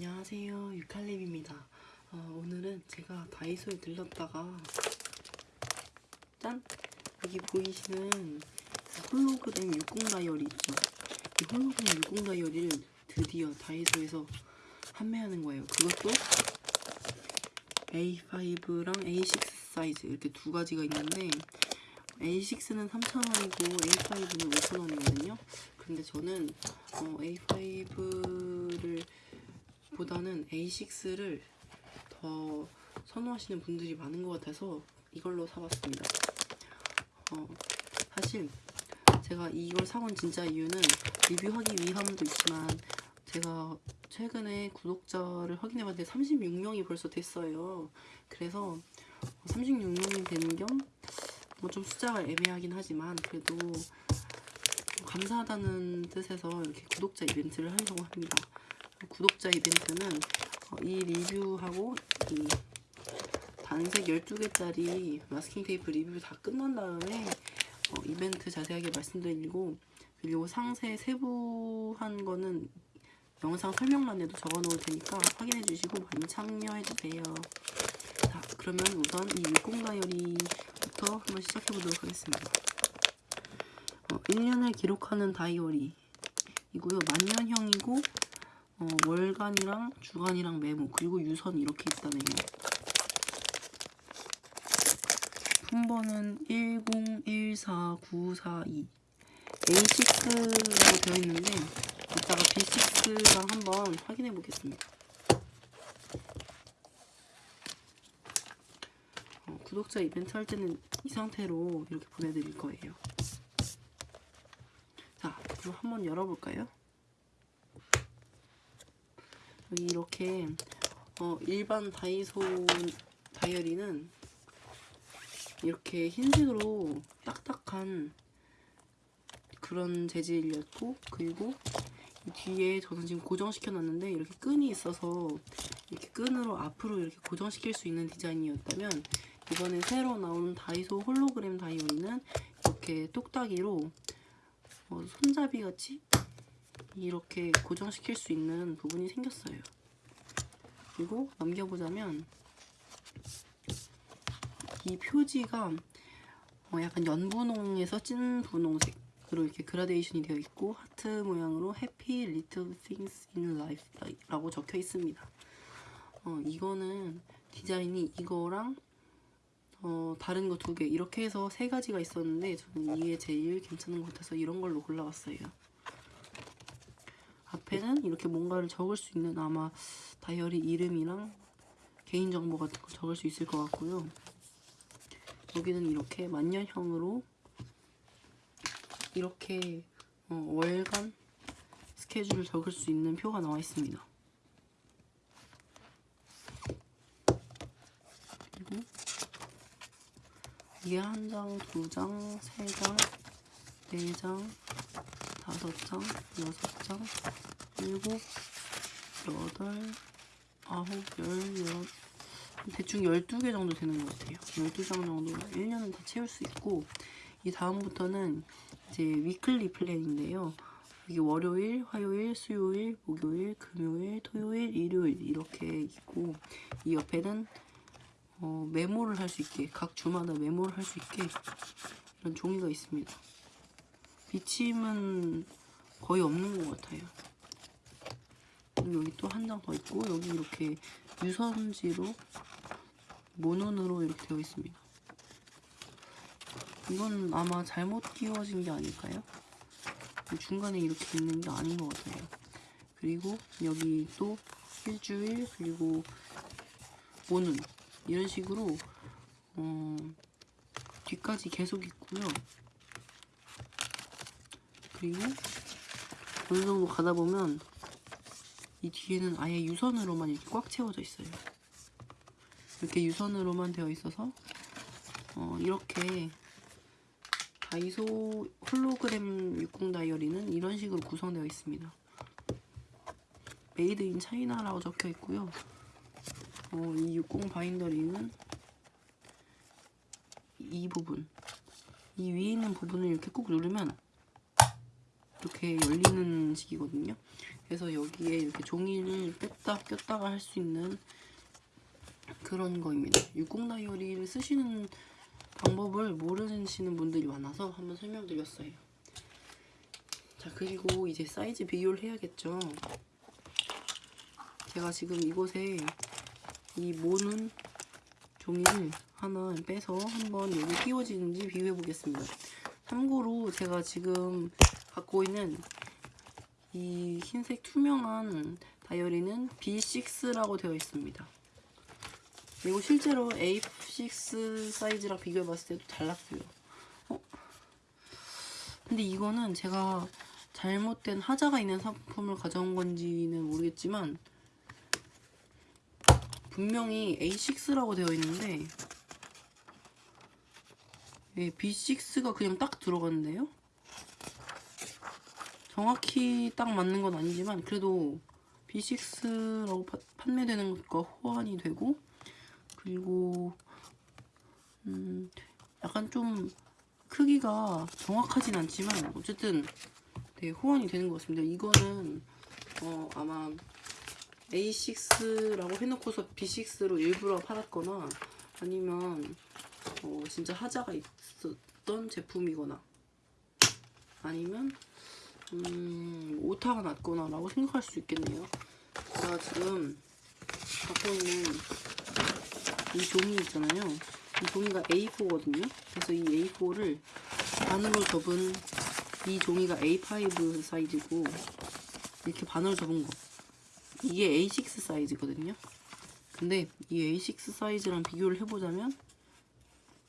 안녕하세요. 유칼립입니다. 어, 오늘은 제가 다이소에 들렀다가 짠! 여기 보이시는 홀로그램 60 다이어리 있죠? 이 홀로그램 60 다이어리를 드디어 다이소에서 판매하는 거예요. 그것도 A5랑 A6 사이즈 이렇게 두 가지가 있는데 A6는 3,000원이고 A5는 5,000원이거든요. 근데 저는 어, A5를 보다는 A6를 더 선호하시는 분들이 많은 것 같아서 이걸로 사봤습니다. 어, 사실 제가 이걸 사온 진짜 이유는 리뷰하기 위함도 있지만 제가 최근에 구독자를 확인해봤는데 36명이 벌써 됐어요. 그래서 36명이 되는 겸 뭐 좀 숫자가 애매하긴 하지만 그래도 감사하다는 뜻에서 이렇게 구독자 이벤트를 하려고 합니다. 구독자 이벤트는 어, 이 리뷰하고 이 단색 12개짜리 마스킹 테이프 리뷰 다 끝난 다음에 어, 이벤트 자세하게 말씀드리고 그리고 상세 세부한 거는 영상 설명란에도 적어 놓을 테니까 확인해 주시고 많이 참여해 주세요. 자, 그러면 우선 이60 다이어리부터 한번 시작해 보도록 하겠습니다. 어, 1년을 기록하는 다이어리 이고요. 만년형이고 어, 월간이랑 주간이랑 메모 그리고 유선 이렇게 있다네요. 품번은 1014942 A6라고 되어 있는데 이따가 B6랑 한번 확인해 보겠습니다. 어, 구독자 이벤트 할 때는 이 상태로 이렇게 보내드릴 거예요. 자, 그럼 한번 열어볼까요? 이렇게 어, 일반 다이소 다이어리는 이렇게 흰색으로 딱딱한 그런 재질이었고 그리고 이 뒤에 저는 지금 고정시켜 놨는데 이렇게 끈이 있어서 이렇게 끈으로 앞으로 이렇게 고정시킬 수 있는 디자인이었다면 이번에 새로 나오는 다이소 홀로그램 다이어리는 이렇게 똑딱이로 어, 손잡이 같이 이렇게 고정시킬 수 있는 부분이 생겼어요. 그리고 넘겨보자면 이 표지가 어 약간 연분홍에서 찐 분홍색으로 이렇게 그라데이션이 되어 있고 하트 모양으로 Happy Little Things in Life 라고 적혀 있습니다. 어, 이거는 디자인이 이거랑 어, 다른 거 두 개 이렇게 해서 세 가지가 있었는데 저는 이게 제일 괜찮은 것 같아서 이런 걸로 골라왔어요. 앞에는 이렇게 뭔가를 적을 수 있는 아마 다이어리 이름이랑 개인정보 같은 거 적을 수 있을 것 같고요. 여기는 이렇게 만년형으로 이렇게 어, 월간 스케줄을 적을 수 있는 표가 나와 있습니다. 그리고 이게 한 장, 두 장, 세 장, 네 장, 다섯 장, 여섯 장, 일곱, 여덟, 아홉, 열, 열, 대충 12개 정도 되는 것 같아요. 12장 정도 1년은 다 채울 수 있고 이 다음부터는 이제 weekly plan인데요. 이게 월요일, 화요일, 수요일, 목요일, 금요일, 토요일, 일요일 이렇게 있고 이 옆에는 어, 메모를 할 수 있게 각 주마다 메모를 할 수 있게 이런 종이가 있습니다. 비침은 거의 없는 것 같아요. 여기 또 한 장 더 있고 여기 이렇게 유선지로 모눈으로 이렇게 되어 있습니다. 이건 아마 잘못 끼워진 게 아닐까요? 중간에 이렇게 있는 게 아닌 것 같아요. 그리고 여기 또 일주일 그리고 모눈 이런 식으로 어, 뒤까지 계속 있고요. 그리고 어느 정도 가다 보면 이 뒤에는 아예 유선으로만 이렇게 꽉 채워져 있어요. 이렇게 유선으로만 되어 있어서 어, 이렇게 다이소 홀로그램 60 다이어리는 이런 식으로 구성되어 있습니다. Made in China라고 적혀 있고요. 어, 이60 바인더리는 이 부분 이 위에 있는 부분을 이렇게 꾹 누르면 이렇게 열리는 식이거든요. 그래서 여기에 이렇게 종이를 뺐다 꼈다가 할 수 있는 그런 거입니다. 60 다이어리를 쓰시는 방법을 모르시는 분들이 많아서 한번 설명드렸어요. 자 그리고 이제 사이즈 비교를 해야겠죠. 제가 지금 이곳에 이 모는 종이를 하나 빼서 한번 여기 끼워지는지 비교해 보겠습니다. 참고로 제가 지금 갖고 있는 이 흰색 투명한 다이어리는 B6라고 되어 있습니다. 그리고 실제로 A6 사이즈랑 비교해 봤을 때도 달랐어요. 어? 근데 이거는 제가 잘못된 하자가 있는 상품을 가져온 건지는 모르겠지만 분명히 A6라고 되어 있는데 예, B6가 그냥 딱 들어갔는데요? 정확히 딱 맞는 건 아니지만 그래도 B6라고 파, 판매되는 것과 호환이 되고 그리고 음 약간 좀 크기가 정확하진 않지만 어쨌든 되게 호환이 되는 것 같습니다. 이거는 어 아마 A6라고 해놓고서 B6로 일부러 팔았거나 아니면 어 진짜 하자가 있었던 제품이거나 아니면 음, 오타가 났거나 라고 생각할 수 있겠네요. 제가 지금 갖고 있는 이 종이 있잖아요. 이 종이가 A4거든요. 그래서 이 A4를 반으로 접은 이 종이가 A5 사이즈고 이렇게 반으로 접은 거. 이게 A6 사이즈거든요. 근데 이 A6 사이즈랑 비교를 해보자면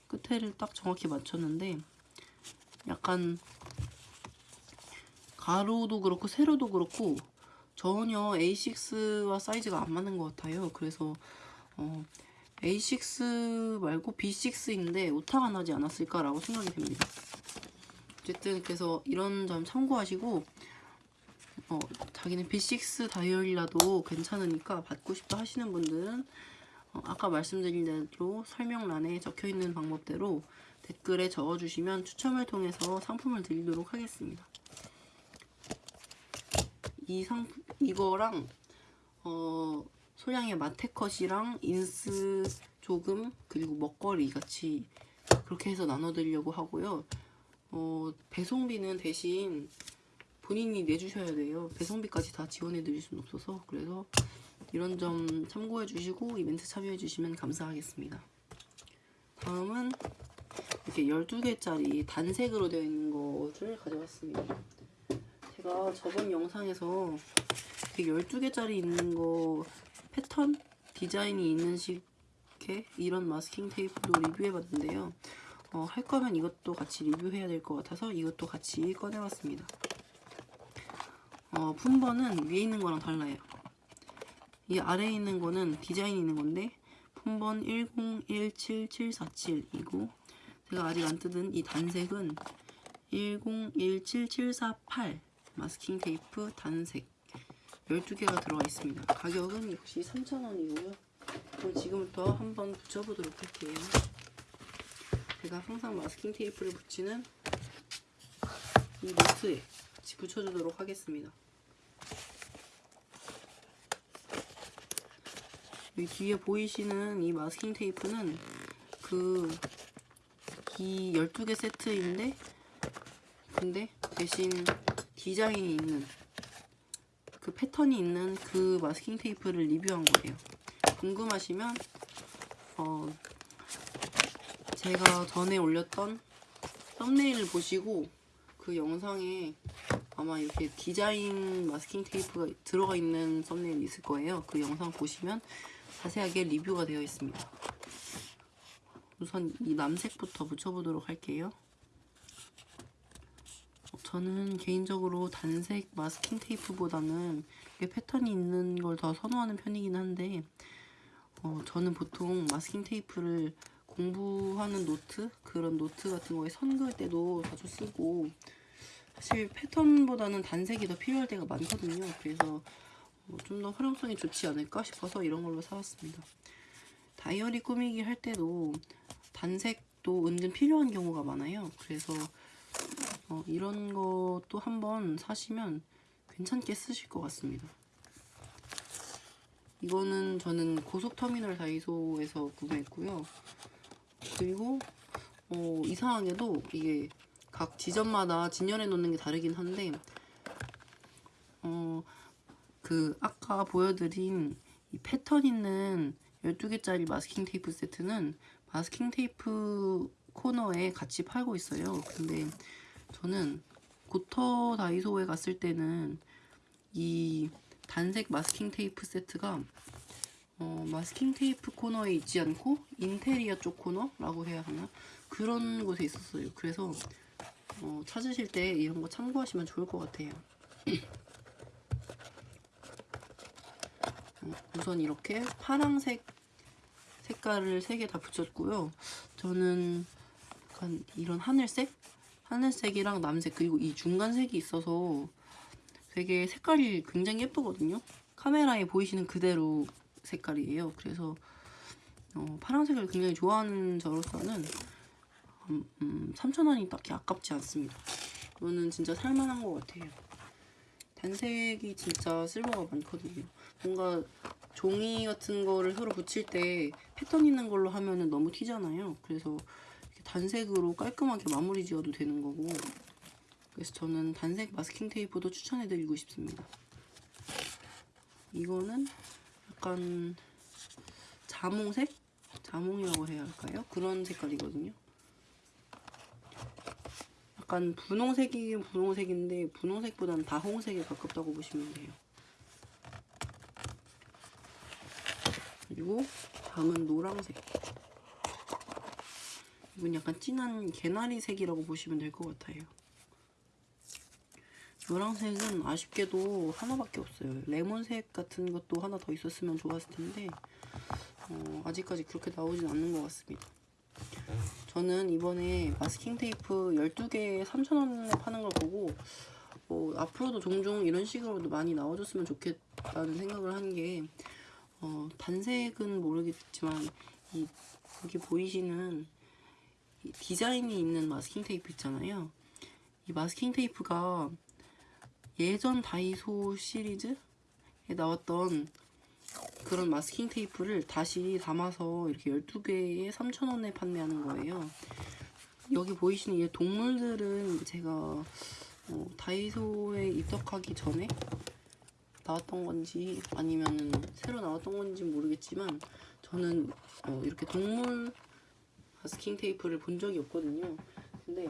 끝에를 딱 정확히 맞췄는데 약간 가로도 그렇고 세로도 그렇고 전혀 A6와 사이즈가 안 맞는 것 같아요. 그래서 어, A6 말고 B6인데 오타가 나지 않았을까라고 생각이 됩니다. 어쨌든 그래서 이런 점 참고하시고 어, 자기는 B6 다이어리라도 괜찮으니까 받고 싶다 하시는 분들은 어, 아까 말씀드린 대로 설명란에 적혀있는 방법대로 댓글에 적어주시면 추첨을 통해서 상품을 드리도록 하겠습니다. 이 상품 이거랑 어 소량의 마테컷이랑 인스 조금 그리고 먹거리 같이 그렇게 해서 나눠드리려고 하고요. 어 배송비는 대신 본인이 내주셔야 돼요. 배송비까지 다 지원해 드릴 수는 없어서 그래서 이런 점 참고해 주시고 이벤트 참여해 주시면 감사하겠습니다. 다음은 이렇게 12개짜리 단색으로 되어 있는 것을 가져왔습니다. 제가 저번 영상에서 12개짜리 있는 거 패턴 디자인이 있는 식의 이런 마스킹 테이프도 리뷰해봤는데요. 어, 할 거면 이것도 같이 리뷰해야 될 것 같아서 이것도 같이 꺼내봤습니다. 어, 품번은 위에 있는 거랑 달라요. 이 아래에 있는 거는 디자인이 있는 건데 품번 1017747이고 제가 아직 안 뜯은 이 단색은 1017748 마스킹 테이프 단색 12개가 들어가 있습니다. 가격은 역시 3,000원이고요. 그럼 지금부터 한번 붙여보도록 할게요. 제가 항상 마스킹 테이프를 붙이는 이 노트에 붙여주도록 하겠습니다. 여기 뒤에 보이시는 이 마스킹 테이프는 그 이 12개 세트인데 근데 대신 디자인이 있는 그 패턴이 있는 그 마스킹 테이프를 리뷰한 거예요. 궁금하시면 어 제가 전에 올렸던 썸네일을 보시고 그 영상에 아마 이렇게 디자인 마스킹 테이프가 들어가 있는 썸네일이 있을 거예요. 그 영상 보시면 자세하게 리뷰가 되어 있습니다. 우선 이 남색부터 붙여보도록 할게요. 저는 개인적으로 단색 마스킹 테이프보다는 이게 패턴이 있는 걸 더 선호하는 편이긴 한데 어, 저는 보통 마스킹 테이프를 공부하는 노트 그런 노트 같은 거에 선 그을 때도 자주 쓰고 사실 패턴보다는 단색이 더 필요할 때가 많거든요. 그래서 어, 좀더 활용성이 좋지 않을까 싶어서 이런 걸로 사왔습니다. 다이어리 꾸미기 할 때도 단색도 은근 필요한 경우가 많아요. 그래서 어, 이런 것도 한번 사시면 괜찮게 쓰실 것 같습니다. 이거는 저는 고속터미널 다이소에서 구매했고요. 그리고 어, 이상하게도 이게 각 지점마다 진열해 놓는 게 다르긴 한데 어, 그 아까 보여드린 이 패턴 있는 12개짜리 마스킹 테이프 세트는 마스킹 테이프 코너에 같이 팔고 있어요. 근데 저는 고터 다이소에 갔을 때는 이 단색 마스킹 테이프 세트가 어, 마스킹 테이프 코너에 있지 않고 인테리어 쪽 코너라고 해야 하나 그런 곳에 있었어요. 그래서 어, 찾으실 때 이런 거 참고하시면 좋을 것 같아요. 어, 우선 이렇게 파랑색 색깔을 세 개 다 붙였고요. 저는 약간 이런 하늘색, 하늘색이랑 남색 그리고 이 중간색이 있어서 되게 색깔이 굉장히 예쁘거든요. 카메라에 보이시는 그대로 색깔이에요. 그래서 어, 파란색을 굉장히 좋아하는 저로서는 음, 음, 3,000원이 딱히 아깝지 않습니다. 이거는 진짜 살만한 것 같아요. 단색이 진짜 쓸모가 많거든요. 뭔가 종이 같은 거를 서로 붙일 때 패턴 있는 걸로 하면 은 너무 튀잖아요. 그래서 단색으로 깔끔하게 마무리 지어도 되는 거고 그래서 저는 단색 마스킹 테이프도 추천해드리고 싶습니다. 이거는 약간 자몽색? 자몽이라고 해야 할까요? 그런 색깔이거든요. 약간 분홍색이긴 분홍색인데 분홍색보다는 다홍색에 가깝다고 보시면 돼요. 그리고 다음은 노란색. 이건 약간 진한 개나리색이라고 보시면 될 것 같아요. 노란색은 아쉽게도 하나밖에 없어요. 레몬색 같은 것도 하나 더 있었으면 좋았을 텐데 어, 아직까지 그렇게 나오진 않는 것 같습니다. 저는 이번에 마스킹 테이프 12개 3,000원에 파는 걸 보고 어, 앞으로도 종종 이런 식으로도 많이 나와줬으면 좋겠다는 생각을 한게 어, 단색은 모르겠지만 이 여기 보이시는 이 디자인이 있는 마스킹 테이프 있잖아요. 이 마스킹 테이프가 예전 다이소 시리즈에 나왔던 그런 마스킹 테이프를 다시 담아서 이렇게 12개에 3,000원에 판매하는 거예요. 여기 보이시는 이 동물들은 제가 어, 다이소에 입덕하기 전에 나왔던 건지 아니면 새로 나왔던 건지 모르겠지만 저는 어, 이렇게 동물 마스킹 테이프를 본 적이 없거든요. 근데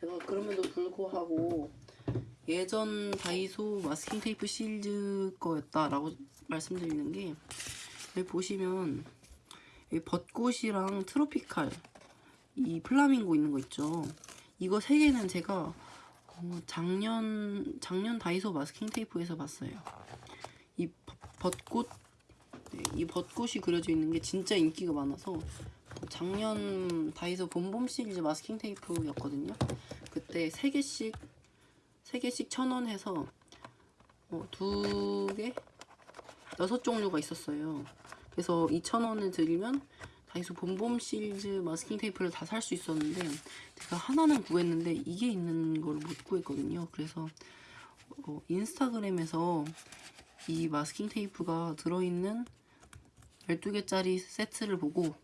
제가 그럼에도 불구하고 예전 다이소 마스킹 테이프 시리즈 거였다라고 말씀드리는 게 여기 보시면 여기 벚꽃이랑 트로피칼 이 플라밍고 있는 거 있죠. 이거 세 개는 제가 어, 작년 작년 다이소 마스킹 테이프에서 봤어요. 이 벚- 벚꽃 네, 이 벚꽃이 그려져 있는 게 진짜 인기가 많아서 작년 다이소 봄봄 시리즈 마스킹 테이프였거든요. 그때 세 개씩 세 개씩 천원 해서 어, 두 개, 여섯 종류가 있었어요. 그래서 2,000원을 드리면 다이소 봄봄 시리즈 마스킹 테이프를 다 살 수 있었는데 제가 하나는 구했는데 이게 있는 걸 못 구했거든요. 그래서 어, 인스타그램에서 이 마스킹 테이프가 들어있는 12개짜리 세트를 보고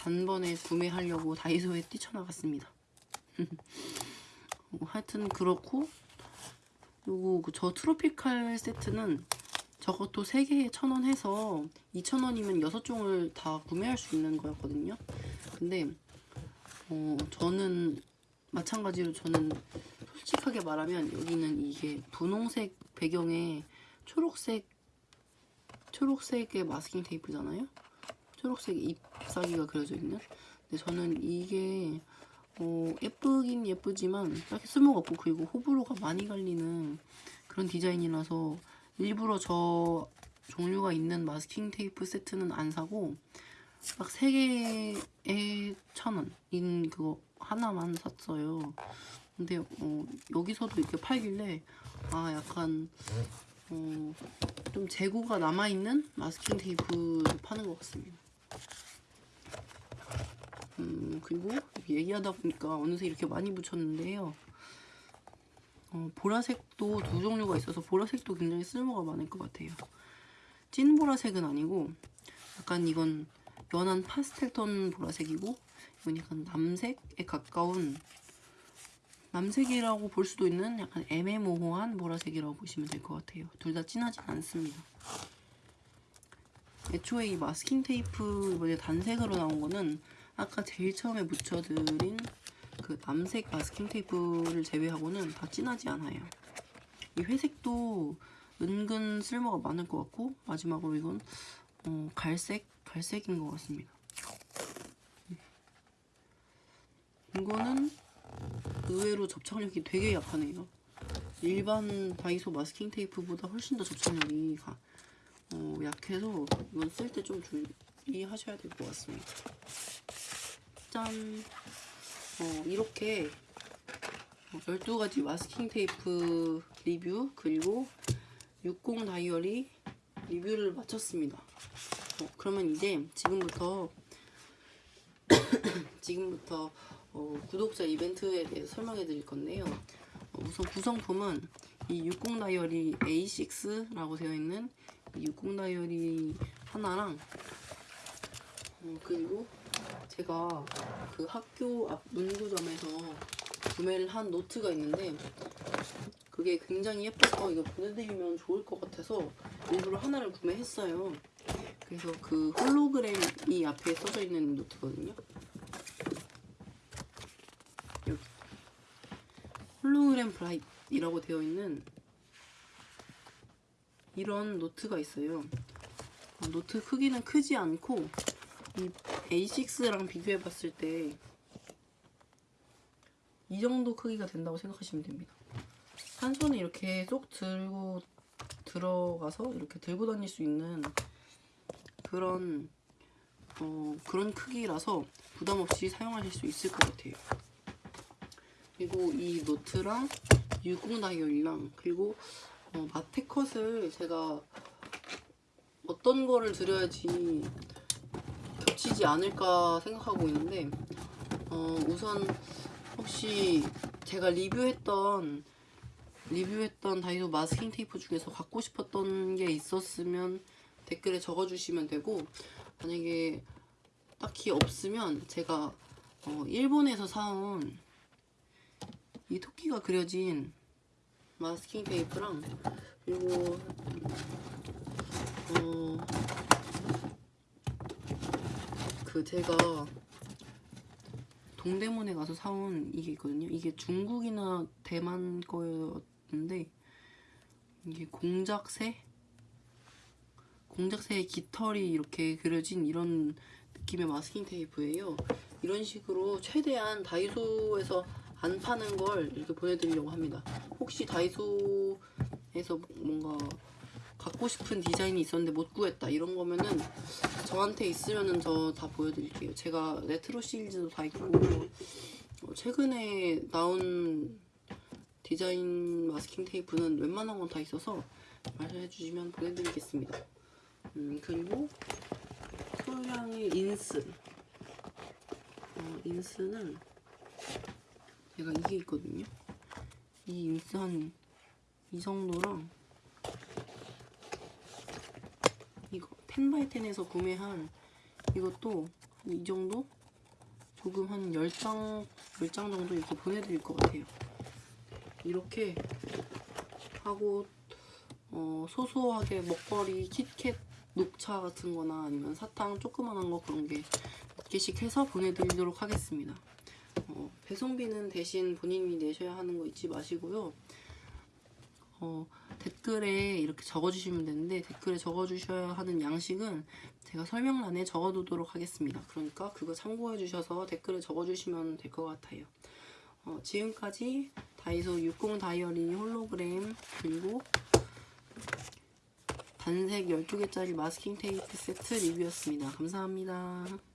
단번에 구매하려고 다이소에 뛰쳐나갔습니다. 어, 하여튼 그렇고 요거 그저 트로피칼 세트는 저것도 3개에 1,000원 해서 2,000원이면 6종을 다 구매할 수 있는 거였거든요. 근데 어, 저는 마찬가지로 저는 솔직하게 말하면 여기는 이게 분홍색 배경에 초록색 초록색의 마스킹 테이프잖아요. 초록색 잎사귀가 그려져 있는. 근데 저는 이게 어, 예쁘긴 예쁘지만 딱히 쓸모가 없고 그리고 호불호가 많이 갈리는 그런 디자인이라서 일부러 저 종류가 있는 마스킹 테이프 세트는 안 사고 딱 3개에 천원인 그거 하나만 샀어요. 근데 어, 여기서도 이렇게 팔길래 아 약간 어, 좀 재고가 남아있는 마스킹 테이프를 파는 것 같습니다. 음, 그리고 얘기하다 보니까 어느새 이렇게 많이 붙였는데요. 어, 보라색도 두 종류가 있어서 보라색도 굉장히 쓸모가 많을 것 같아요. 찐 보라색은 아니고 약간 이건 연한 파스텔 톤 보라색이고 이건 약간 남색에 가까운 남색이라고 볼 수도 있는 약간 애매모호한 보라색이라고 보시면 될 것 같아요. 둘 다 진하진 않습니다. 애초에 이 마스킹 테이프 이번에 단색으로 나온 거는 아까 제일 처음에 묻혀드린 그 남색 마스킹 테이프를 제외하고는 다 진하지 않아요. 이 회색도 은근 쓸모가 많을 것 같고 마지막으로 이건 어, 갈색 갈색인 것 같습니다. 이거는 의외로 접착력이 되게 약하네요. 일반 다이소 마스킹 테이프보다 훨씬 더 접착력이 가, 어, 약해서 이건 쓸 때 좀 주의하셔야 될 것 같습니다. 짠! 어, 이렇게 12가지 마스킹 테이프 리뷰 그리고 60 다이어리 리뷰를 마쳤습니다. 어, 그러면 이제 지금부터 지금부터 어, 구독자 이벤트에 대해서 설명해 드릴 건데요. 어, 우선 구성품은 이 60 다이어리 A6라고 되어 있는 이60 다이어리 하나랑 어, 그리고 제가 그 학교 앞 문구점에서 구매를 한 노트가 있는데 그게 굉장히 예뻐서 이거 보내드리면 좋을 것 같아서 일부러 하나를 구매했어요. 그래서 그 홀로그램이 앞에 써져 있는 노트거든요. 여기 홀로그램 bright이라고 되어 있는 이런 노트가 있어요. 어, 노트 크기는 크지 않고 이 A6랑 비교해 봤을 때 이 정도 크기가 된다고 생각하시면 됩니다. 한 손에 이렇게 쏙 들고 들어가서 이렇게 들고 다닐 수 있는 그런 어, 그런 크기라서 부담 없이 사용하실 수 있을 것 같아요. 그리고 이 노트랑 6공 다이어리랑 그리고 어, 마테컷을 제가 어떤 거를 드려야지 겹치지 않을까 생각하고 있는데 어, 우선 혹시 제가 리뷰했던 리뷰했던 다이소 마스킹 테이프 중에서 갖고 싶었던 게 있었으면 댓글에 적어주시면 되고 만약에 딱히 없으면 제가 어, 일본에서 사온 이 토끼가 그려진 마스킹 테이프랑 그리고 어, 그 제가 동대문에 가서 사온 이게 있거든요. 이게 중국이나 대만 거였는데 이게 공작새 공작새의 깃털이 이렇게 그려진 이런 느낌의 마스킹 테이프예요. 이런 식으로 최대한 다이소에서 안 파는 걸 이렇게 보내드리려고 합니다. 혹시 다이소에서 뭔가 갖고 싶은 디자인이 있었는데 못 구했다 이런 거면은 저한테 있으면은 저 다 보여드릴게요. 제가 레트로 시리즈도 다 있고 어, 최근에 나온 디자인 마스킹 테이프는 웬만한 건 다 있어서 말해 주시면 보내드리겠습니다. 음, 그리고 소량의 인스 어, 인스는 제가 이게 있거든요. 이 인스 한 이 정도랑 이거 텐바이텐에서 구매한 이것도 이 정도? 조금 한 10장, 10장 정도 이렇게 보내드릴 것 같아요. 이렇게 하고 어, 소소하게 먹거리, 킷캣, 녹차 같은 거나 아니면 사탕 조그만한 거 그런 게 몇 개씩 해서 보내드리도록 하겠습니다. 어, 배송비는 대신 본인이 내셔야 하는 거 잊지 마시고요. 어, 댓글에 이렇게 적어주시면 되는데 댓글에 적어주셔야 하는 양식은 제가 설명란에 적어두도록 하겠습니다. 그러니까 그거 참고해 주셔서 댓글에 적어주시면 될 것 같아요. 어, 지금까지 다이소 60 다이어리 홀로그램 그리고 단색 12개짜리 마스킹 테이프 세트 리뷰였습니다. 감사합니다.